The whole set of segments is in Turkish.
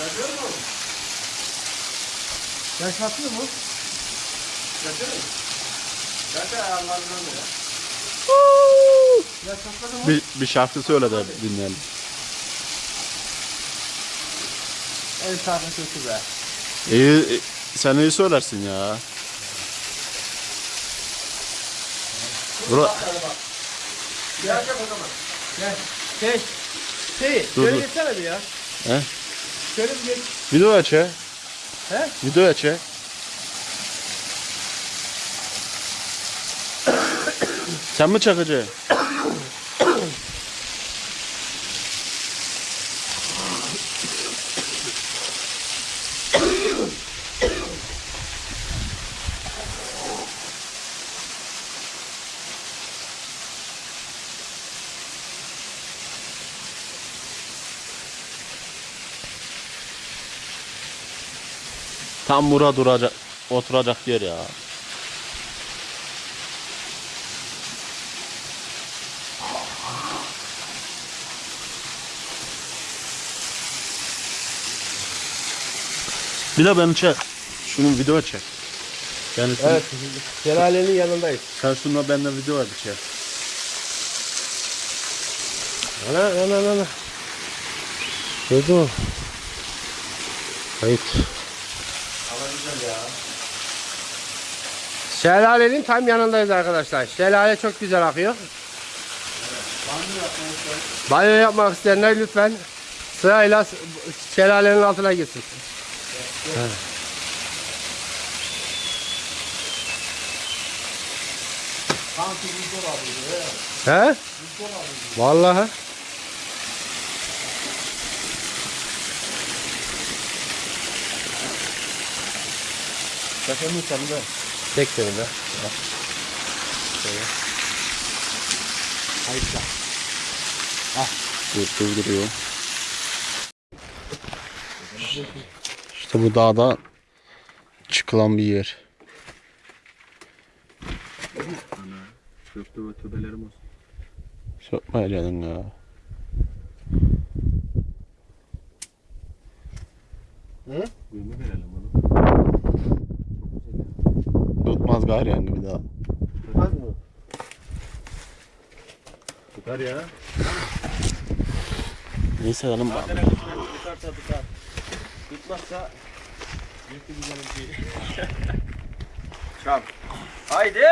Yapıyor mu? Yaş atıyor mu? Yapıyor mu? Zaten ayarlarından ya. Yaş atladı mı? Bir, bir şarkı söyle de dinleyelim. En sarı kötü be. İyi, sen iyi söylersin ya. Bura, Gel gel o zaman. Gel. Şey. Şey. Dur, Şöyle dur. geçsene bir ya. He? Şöyle bir geç. video aç ya. He? Video aç ya. Sen mi çakacaksın? Tam bura duracak, oturacak yer ya. Bir de beni çek. Şunun video çek. Yani Evet. Şelalenin yanındayız. sen şununla benimle video hadi çek. Ana ana, ana. Gördün mü? Kayıt. Şelalenin tam yanındayız arkadaşlar. Şelale çok güzel akıyor. Banyo yapmak isteyenler lütfen sırayla şelalenin altına gitsin. He? Vallahi. Çekelim sen de. Tek seni de. Dur, durduruyor. İşte bu dağda çıkılan bir yer. Çöktü ve tübelerim olsun. Sökmeyeceksin ya. Kuyumu verelim onu. Gayrı yani bir daha. Tutmaz mı? Tutar ya. Neyse canım bak. Tutarsa tutar. Tutmazsa yırtı güzel bir şey. Haydi.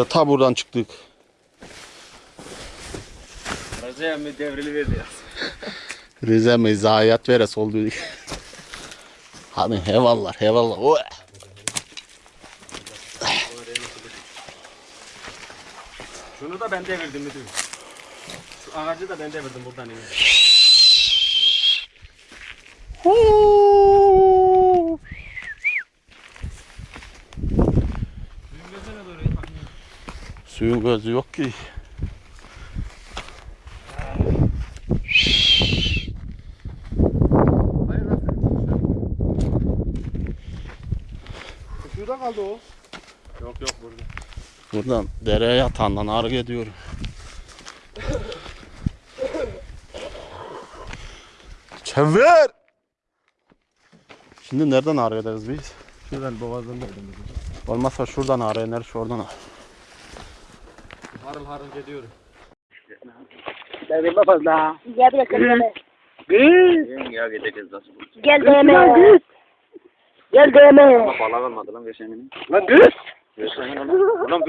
İşte ta buradan çıktık. Razıya mı devrili verdi ya. Rize mi zayiat veres oldu. Hadi hevallar hevallar. Oy. Şunu da ben devirdim müdür. Şu ağacı da ben devirdim buradan iyi. Suyun gözü yok ki. Şurada kaldı o. Yok yok burada. Buradan dereye yatağından ağrı ediyorum. Çevir! Şimdi nereden ağrı ederiz biz? Şuradan boğazdan devirdim. Olmazsa şuradan ağrı iner, şuradan ağrı. Harıl harıl gidiyorum. Dedim fazla. Gel bir dakika. Gül. Ya gideceğiz nasıl? Gel deme. Gel deme. Ama bala kalmadı lan geçen gün. Lan gül. Geçen gün lan. Ulan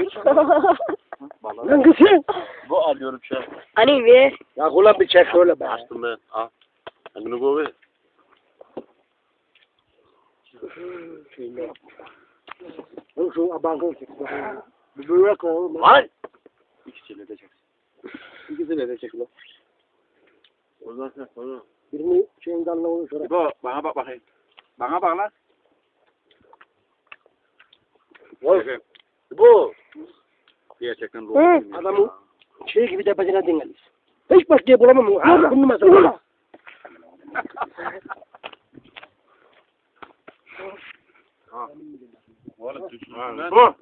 Bala. Lan gülsün. Bu alıyorum şu an. Hani ver. Ya ulan bir çek şöyle be. Açtım ben. Al. Ben bunu koy. Şu abankını çek. Bir böyle koy. Lan! İkisiyle de çek. İkisini de çek lan. O zaman sen sonra. Birini şeyin dalına onu şöyle. Bu bana bak bakayım. Bana bak lan. Vay. Bu Gerçekten doğru. adamın şey gibi tepesine dinlenir. Hiç başka bulamam. Ha, bulunmaz. Bulunmaz. Oğlum düşman. Bu.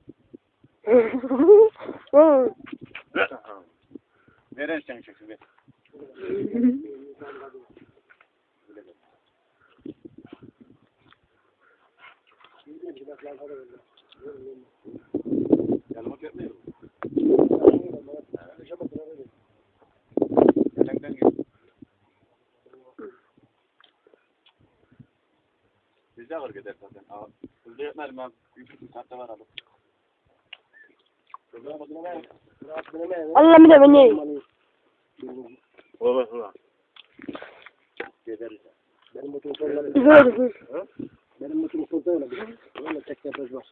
Veren sen çeksin be. Yanıma gelmiyor. Yanından gel. Bizde var gider zaten. Bizde yetmez mi? Üç üç saatte var abi. Allah bir de beni. Ola ola. Benim motorum Dur. Benim motorum solda öyle. Tek tepesi var.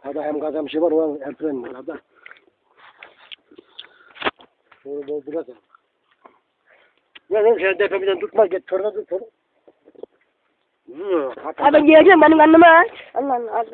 Hada hem kazanmışı var, o hem fren var. Hada. Şöyle doldurar da. Ya lan sen tepemizden tutmaz, git torna tut torna. Ha ben geleceğim benim anneme. Allah Allah.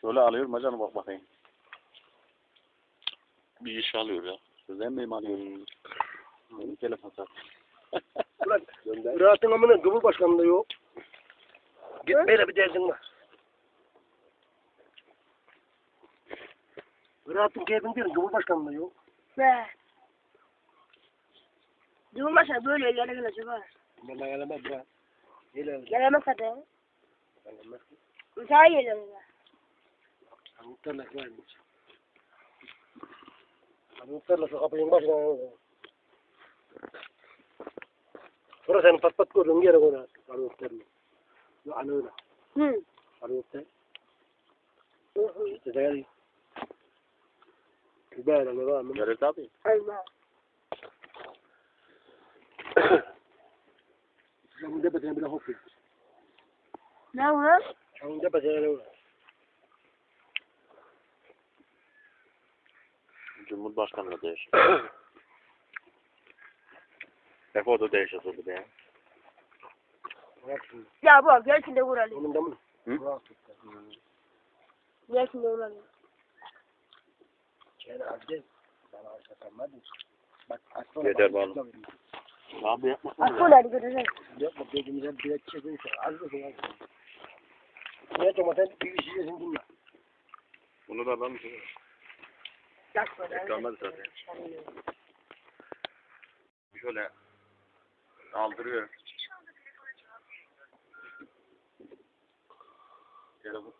Şöyle alıyorum hocam bak bakayım. Bir iş alıyor ya. Sizden miyim alıyorum? Benim telefon sat. Ulan Rahatın amına Cumhurbaşkanlığı yok. Gitmeyle bir derdin var. Rahatın keyfini değil, Cumhurbaşkanlığı yok. Be. Cumhurbaşkanı böyle yerlere gelecek ha. Ben de gelemez bırak. Gelemez. Gelemez hadi. Gelemez. Müsaade geliyorum ben. Muhtarla gelmiş. Muhtarla şu kapının başına. Sonra senin pat pat gördüğün yere koyar. Arı muhtarla. Yani öyle. Hı. Arı muhtar. İşte var mı? Gelir tabii. Allah. Şunun tepesine bile hop yapıyor. Ne var? Şunun tepesine ne var? Cumhurbaşkanlığı değişir. Hep o da değişiyor bir de ya. Şimdi. Bu gelsin de vuralım. Onun da mı? Hı? Gelsin de vuralım. Gel. Bana arsa kalmadı. Bak aslan. Yeter bana. Abi yapma. Asıl hadi göreceğiz. Yapma gözümüze bir et çekin. Az mısın az? Ne domates bir işi yesin dinle. Bunu da alalım. Yapma. Kalmadı zaten. Şöyle aldırıyor. Telefon.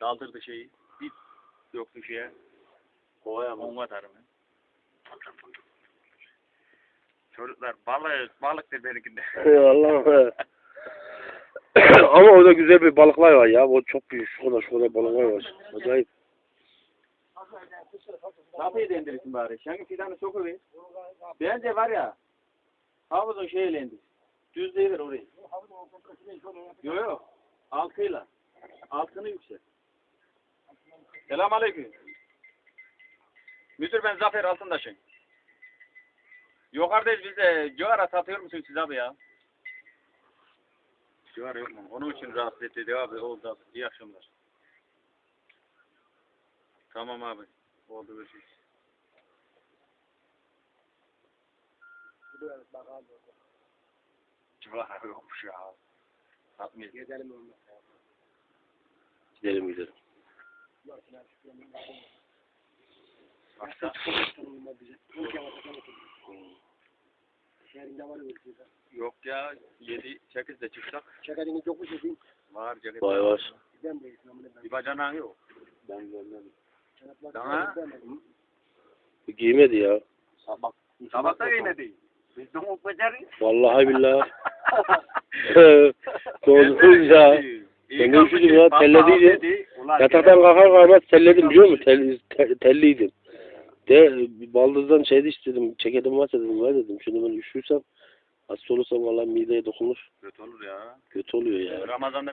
Daldırdı şeyi. Bir yoktu şeye. Mı? Atarım. ben. Çocuklar balık, balıktır benimkinde. Allah'ım. Ama orada güzel bir balıklar var ya. O çok büyük. Şurada şurada balıklar var. Acayip. Kapıyı dendirirsin bari. Şangı fidanı öyle. Bence var ya. Havuzun şeyle indir. Düzleyiver orayı. Yok yok. Altıyla. Altını yüksel. Selam aleyküm. Müdür ben Zafer Altındaş'ım. Yukarıdayız biz de. Cigara satıyor musun siz abi ya? Cigara yok mu? Onun için rahatsız etti abi. Oldu abi. İyi akşamlar. Tamam abi. Oldu görüşürüz. Cigara yokmuş ya. Satmayız. Gidelim onunla. Gidelim gidelim. Başka? Şehrinde var öyle Yok ya. 7 8'de çıksak Şekerini çok mu çekeyim? var ceket. Vay var. Ben de İslam'ını ben. Bir bacanağın yok. Ben görmem. Sana? Giymedi ya. Sabah. Sabah da giymedi. Biz de mu beceri. Vallahi billahi. Doğru ya. Ben de üşüdüm ya, telledi Yataktan kalkar kalkmaz telledim biliyor musun? Tel, te- telliydim. De baldızdan şeydi istedim. Ceketim varsa dedim var dedim. Şimdi ben üşürsem hasta olursam valla mideye dokunur. Kötü olur ya. Kötü oluyor ya. Ramazan'da